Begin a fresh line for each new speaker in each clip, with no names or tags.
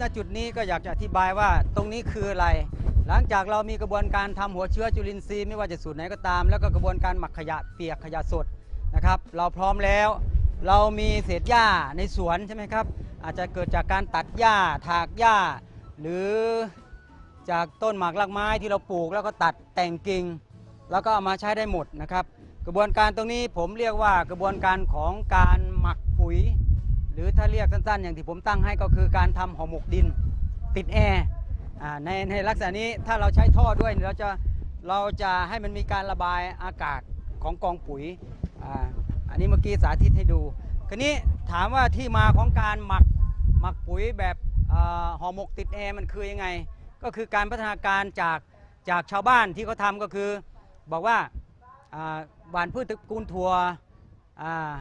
ณจุดนี้ก็อยากจะอธิบายว่าตรงนี้คืออะไร หลังจากเรามีกระบวนการทำหัวเชื้อจุลินทรีย์ไม่ว่าจะสูตรไหนก็ตาม แล้วก็กระบวนการหมักขยะเปียกขยะสดนะครับ เราพร้อมแล้ว เรามีเศษหญ้าในสวนใช่ไหมครับ อาจจะเกิดจากการตัดหญ้าถากหญ้า หรือจากต้นหมากรากไม้ที่เราปลูกแล้วก็ตัดแต่งกิ่งแล้วก็เอามาใช้ได้หมดนะครับ กระบวนการตรงนี้ผมเรียกว่ากระบวนการของการหมักปุ๋ย รือถ้าเรียกสั้นๆ อย่างที่ผมตั้งให้ก็คือการทำห่อหมกดินติดแอร์ในในลักษณะนี้ถ้าเราใช้ท่อด้วยเราจะเราจะให้มันมีการระบายอากาศของกองปุ๋ยออันนี้เมื่อกี้สาธิตให้ดูคราวนี้ถามว่าที่มาของการหมักหมักปุ๋ยแบบห่อหมกติดแอร์มันคือยังไง ก็คือการพัฒนาการจากจากชาวบ้านที่เขาทำก็คือบอกว่าหว่านพืชตระกูลถั่วอ่า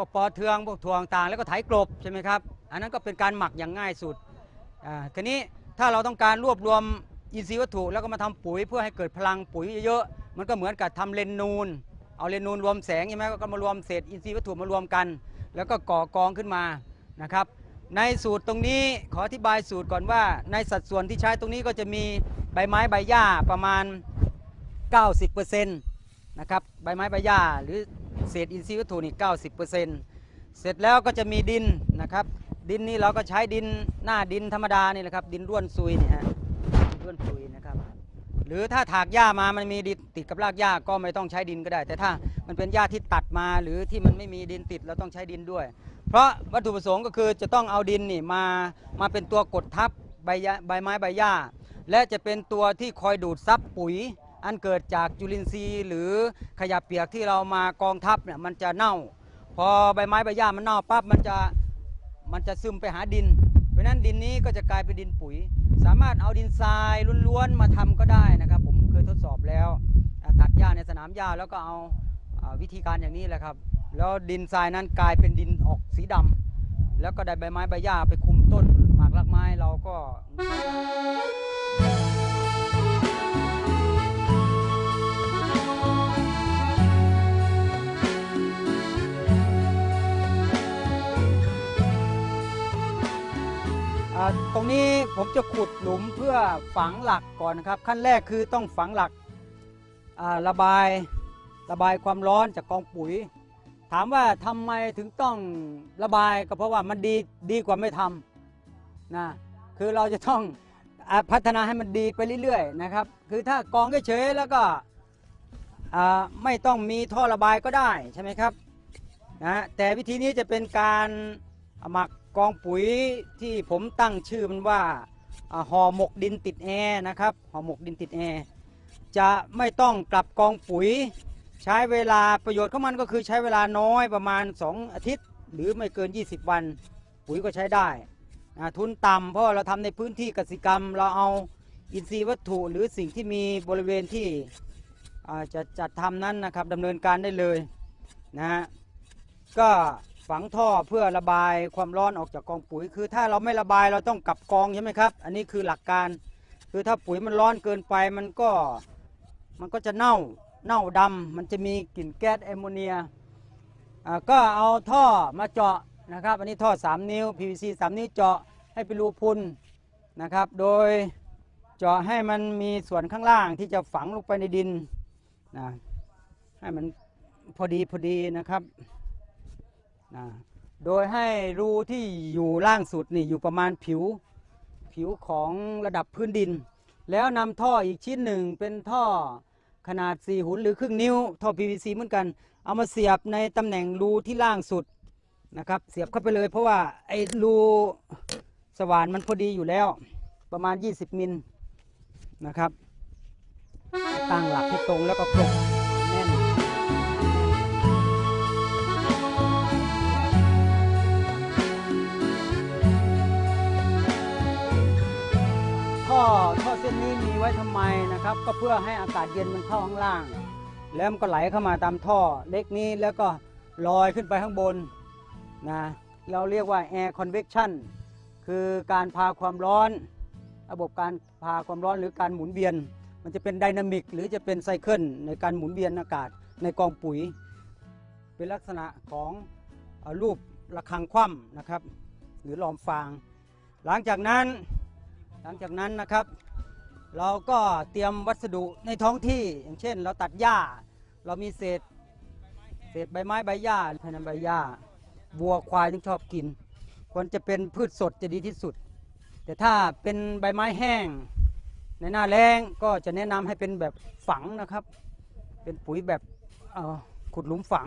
วกปอเทืองพวกถั่วต่างแล้วก็ไถกลบใช่ไหมครับอันนั้นก็เป็นการหมักอย่างง่ายสุดอ่าทีนี้ถ้าเราต้องการรวบรวมอินทรีย์วัตถุแล้วก็มาทำปุ๋ยเพื่อให้เกิดพลังปุ๋ยเยอะๆมันก็เหมือนกับทำเลนนูน เอาเลนนูนรวมแสงใช่ไหมก็มารวมเศษอินทรีย์วัตถุมารวมกัน แล้วก็ก่อกองขึ้นมานะครับในสูตรตรงนี้ขออธิบายสูตรก่อนว่า ในสัดส่วนที่ใช้ตรงนี้ก็จะมีใบไม้ใบหญ้าประมาณ 90%นะครับใบไม้ใบหญ้าหรือ เศษอินทรีย์วัตถุนี่90%เสร็จแล้วก็จะมีดินนะครับ ดินนี่เราก็ใช้ดินหน้าดินธรรมดานี่แหละครับ ดินร่วนซุยเนี่ยฮะร่วนซุยนะครับ หรือถ้าถากหญ้ามามันมีดินติดกับรากหญ้าก็ไม่ต้องใช้ดินก็ได้ แต่ถ้ามันเป็นหญ้าที่ตัดมาหรือที่มันไม่มีดินติดเราต้องใช้ดินด้วย เพราะวัตถุประสงค์ก็คือจะต้องเอาดินนี่มามาเป็นตัวกดทับใบใบไม้ใบหญ้า และจะเป็นตัวที่คอยดูดซับปุ๋ย อันเกิดจากจุลินทรีย์หรือขยะเปียกที่เรามากองทับเนี่ยมันจะเน่า พอใบไม้ใบหญ้ามันเน่าปั๊บมันจะมันจะซึมไปหาดิน เพราะนั้นดินนี้ก็จะกลายเป็นดินปุ๋ย สามารถเอาดินทรายล้วนๆมาทำก็ได้นะครับ ผมเคยทดสอบแล้วตัดหญ้าในสนามหญ้าแล้วก็เอาวิธีการอย่างนี้แหละครับ แล้วดินทรายนั้นกลายเป็นดินออกสีดำแล้วก็ได้ใบไม้ใบหญ้าไปคุมต้นหมากรากไม้เราก็ ตรงนี้ผมจะขุดหลุมเพื่อฝังหลักก่อนนะครับ ขั้นแรกคือต้องฝังหลักระบายระบายความร้อนจากกองปุ๋ย ถามว่าทำไมถึงต้องระบายก็เพราะว่ามันดีดีกว่าไม่ทำนะคือเราจะต้องอพัฒนาให้มันดีไปเรื่อยๆนะครับ คือถ้ากองเฉยๆแล้วก็ไม่ต้องมีท่อระบายก็ได้ใช่ไหมครับนะแต่วิธีนี้จะเป็นการหมัก กองปุ๋ยที่ผมตั้งชื่อมันว่าห่อหมกดินติดแอร์นะครับห่อหมกดินติดแอร์จะไม่ต้องกลับกองปุ๋ย ใช้เวลาประโยชน์ของมันก็คือใช้เวลาน้อยประมาณ 2 อาทิตย์ หรือไม่เกิน 20 วัน ปุ๋ยก็ใช้ได้ทุนต่ำเพราะเราทำในพื้นที่กสิกรรม เราเอาอินทรีย์วัตถุหรือสิ่งที่มีบริเวณที่จะจัดทำนั้นนะครับดำเนินการได้เลยนะฮะก็ ฝังท่อเพื่อระบายความร้อนออกจากกองปุ๋ย คือถ้าเราไม่ระบายเราต้องกลับกองใช่ไหมครับ อันนี้คือหลักการ คือถ้าปุ๋ยมันร้อนเกินไปมันก็มันก็จะเน่าเน่าดำมันจะมีกลิ่นแก๊สแอมโมเนียอ่าก็เอาท่อมาเจาะนะครับ อันนี้ท่อ 3 นิ้ว PVC 3 นิ้วเจาะให้เป็นรูพุนนะครับ โดยเจาะให้มันมีส่วนข้างล่างที่จะฝังลงไปในดินนะให้มันพอดีพอดีนะครับ นะโดยให้รูที่อยู่ล่างสุดนี่อยู่ประมาณผิวผิวของระดับพื้นดิน แล้วนำท่ออีกชิ้นหนึ่งเป็นท่อขนาด 4 หุนหรือครึ่งนิ้ว ท่อ PVC เหมือนกัน เอามาเสียบในตำแหน่งรูที่ล่างสุดนะครับเสียบเข้าไปเลยเพราะว่าไอ้รูสว่านมันพอดีอยู่แล้วประมาณ 20 มิลนะครับตั้งหลักให้ตรงแล้วก็กลบ ว้ทำไมนะครับ ก็เพื่อให้อากาศเย็นมันเข้าข้างล่าง แล้วมันก็ไหลเข้ามาตามท่อเล็กนี้แล้วก็ลอยขึ้นไปข้างบนนะเราเรียกว่า air convection คือการพาความร้อน ระบบการพาความร้อนหรือการหมุนเวียน มันจะเป็นไดนามิกหรือจะเป็นไซเคิลในการหมุนเวียนอากาศในกองปุ๋ย เป็นลักษณะของอรูประฆังคว่ำนะครับ หรือลอมฟาง หลังจากนั้นหลังจากนั้นนะครับ เราก็เตรียมวัสดุในท้องที่ อย่างเช่น เราตัดหญ้า เรามีเศษเศษใบไม้ใบหญ้าภายในใบหญ้าวัวควายที่ชอบกิน ควรจะเป็นพืชสดจะดีที่สุด แต่ถ้าเป็นใบไม้แห้ง ในหน้าแล้งก็จะแนะนำให้เป็นแบบฝังนะครับ เป็นปุ๋ยแบบขุดหลุมฝัง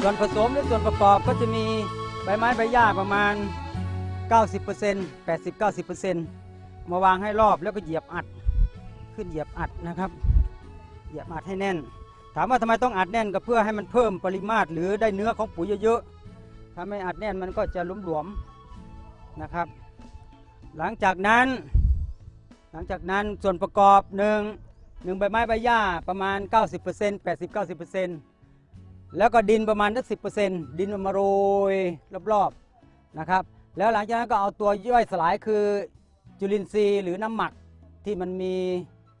ส่วนผสมหรือส่วนประกอบก็จะมีใบไม้ใบหญ้าประมาณ 90% 80-90%มาวางให้รอบแล้วก็เหยียบอัดขึ้นเหยียบอัดนะครับ เหยียบอัดให้แน่น ถามว่าทำไมต้องอัดแน่นก็เพื่อให้มันเพิ่มปริมาตรหรือได้เนื้อของปุ๋ยเยอะๆถ้าไม่อัดแน่นมันก็จะหลวมๆนะครับ หลังจากนั้น หลังจากนั้นส่วนประกอบหนึ่งหนึ่งใบไม้ใบหญ้าประมาณ 90% 80-90%แล้วก็ดินประมาณสักสิดินเอามาโรยรอบๆนะครับ แล้วหลังจากนั้นก็เอาตัวย่อยสลายคือจุลินทรีย์หรือน้ำหมักที่มันมี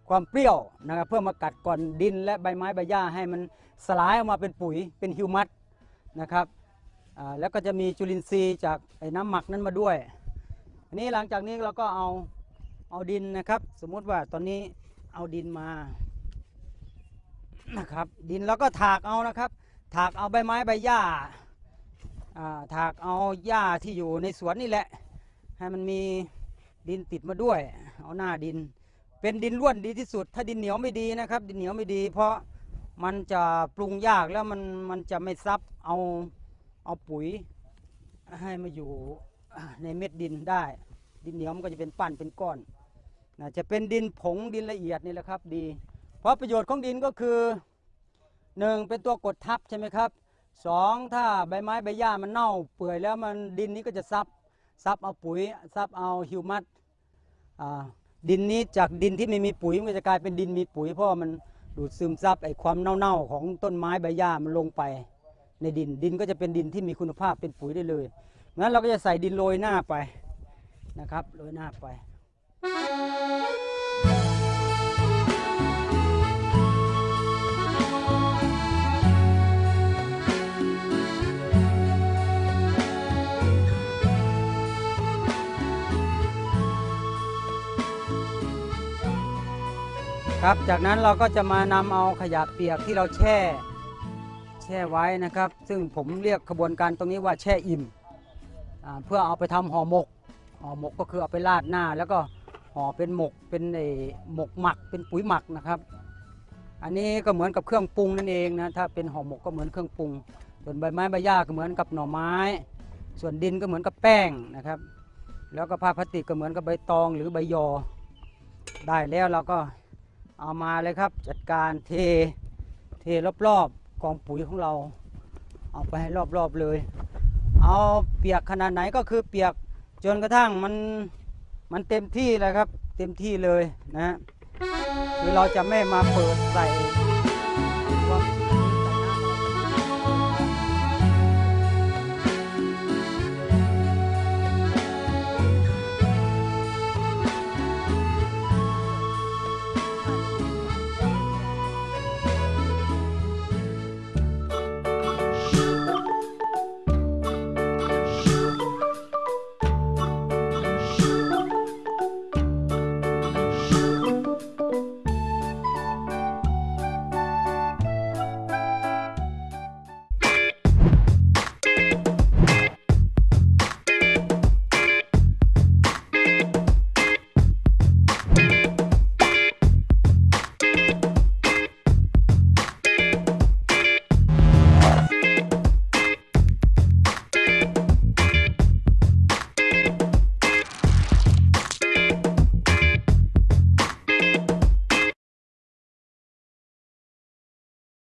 ความเปรี้ยวนะครับเพื่อมากัดก่อนดินและใบไม้ใบหญ้าให้มันสลายออกมาเป็นปุ๋ยเป็นฮิวมัสนะครับแล้วก็จะมีจุลินทรีย์จากไอ้น้ำหมักนั้นมาด้วยอันนี้หลังจากนี้เราก็เอาเอาดินนะครับ สมมุติว่าตอนนี้เอาดินมานะครับดินเราก็ถากเอานะครับ ถากเอาใบไม้ใบหญ้า ถากเอาหญ้าที่อยู่ในสวนนี่แหละ ให้มันมีดินติดมาด้วย เอาหน้าดิน เป็นดินร่วนดีที่สุด ถ้าดินเหนียวไม่ดีนะครับ ดินเหนียวไม่ดี เพราะมันจะปรุงยากแล้วมันมันจะไม่ซับเอาเอาปุ๋ย ให้มาอยู่ในเม็ดดินได้ ดินเหนียวมันก็จะเป็นปั้นเป็นก้อนนะจะเป็นดินผงดินละเอียดนี่แหละครับดี เพราะประโยชน์ของดินก็คือหนึ่งเป็นตัวกดทับใช่ไหมครับ สองถ้าใบไม้ใบหญ้ามันเน่าเปื่อยแล้วมันดินนี้ก็จะซับซับเอาปุ๋ยซับเอาฮิวมัสดินนี้จากดินที่ไม่มีปุ๋ยมันก็จะกลายเป็นดินมีปุ๋ยเพราะมันดูดซึมซับไอความเน่าๆของต้นไม้ใบหญ้ามันลงไปในดินดินก็จะเป็นดินที่มีคุณภาพเป็นปุ๋ยได้เลยงั้นเราก็จะใส่ดินโรยหน้าไปนะครับโรยหน้าไป ครับ จากนั้นเราก็จะมานำเอาขยะเปียกที่เราแช่ แช่ไว้นะครับ ซึ่งผมเรียกขบวนการตรงนี้ว่าแช่อิ่มเพื่อเอาไปทำห่อหมกห่อหมกก็คือเอาไปราดหน้า แล้วก็ห่อเป็นหมกเป็นไอ้หมกหมักเป็นปุ๋ยหมักนะครับ อันนี้ก็เหมือนกับเครื่องปรุงนั่นเองนะถ้าเป็นห่อหมกก็เหมือนเครื่องปรุง ส่วนใบไม้ใบหญ้าก็เหมือนกับหน่อไม้ ส่วนดินก็เหมือนกับแป้งนะครับ แล้วก็ผ้าพลาสติกก็เหมือนกับใบตองหรือใบยอ ได้แล้วเราก็ เอามาเลยครับ จัดการเทเทรอบๆกองปุ๋ยของเรา เอาไปให้รอบๆเลย เอาเปียกขนาดไหนก็คือเปียกจนกระทั่งมันมันเต็มที่เลยครับ เต็มที่เลยนะฮะคือเราจะไม่มาเปิดใส่